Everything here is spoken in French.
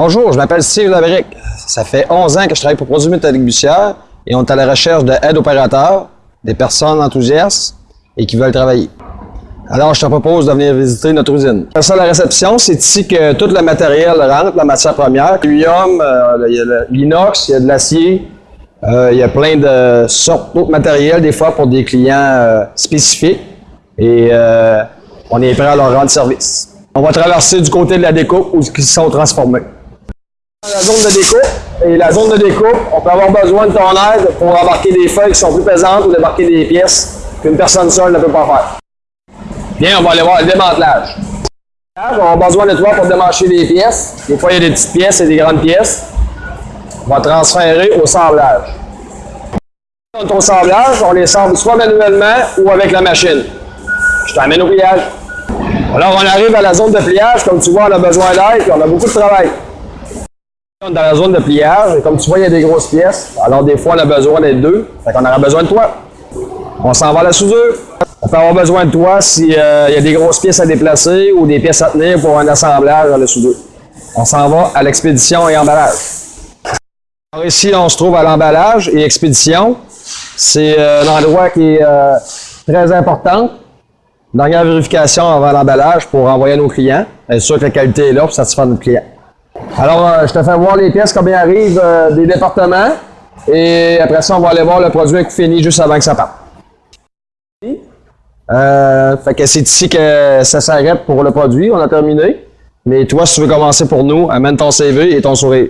Bonjour, je m'appelle Steve Labrique. Ça fait 11 ans que je travaille pour Produits Métalliques Bussière et on est à la recherche d'aide opérateurs, des personnes enthousiastes et qui veulent travailler. Alors, je te propose de venir visiter notre usine. Ça, la réception, c'est ici que tout le matériel rentre, la matière première. L'huium, euh, il y a l'inox, il y a de l'acier, euh, il y a plein de sortes d'autres matériels, des fois pour des clients euh, spécifiques. Et on est prêt à leur rendre service. On va traverser du côté de la découpe où ils sont transformés. La zone de découpe, et la zone de découpe, on peut avoir besoin de ton aide pour embarquer des feuilles qui sont plus pesantes ou débarquer des pièces qu'une personne seule ne peut pas faire. Bien, on va aller voir le démantelage. On avoir besoin de toi pour démancher des pièces. Des fois, il y a des petites pièces et des grandes pièces. On va transférer au sablage. Au sablage, on les sable soit manuellement ou avec la machine. Je t'amène au pliage. Alors, on arrive à la zone de pliage. Comme tu vois, on a besoin d'aide et on a beaucoup de travail. On est dans la zone de pliage, et comme tu vois, il y a des grosses pièces. Alors, des fois, on a besoin d'être deux. Fait qu'on aura besoin de toi. On s'en va à la soudure. On peut avoir besoin de toi s'il euh, y a des grosses pièces à déplacer ou des pièces à tenir pour un assemblage dans le soudure. On s'en va à l'expédition et emballage. Alors ici, on se trouve à l'emballage et expédition. C'est euh, un endroit qui est euh, très important. Dernière vérification avant l'emballage pour envoyer à nos clients. Être sûr que la qualité est là pour satisfaire notre client. Alors, euh, je te fais voir les pièces, combien arrivent euh, des départements. Et après ça, on va aller voir le produit fini juste avant que ça parte. Euh, fait que c'est ici que ça s'arrête pour le produit. On a terminé. Mais toi, si tu veux commencer pour nous, amène ton CV et ton sourire.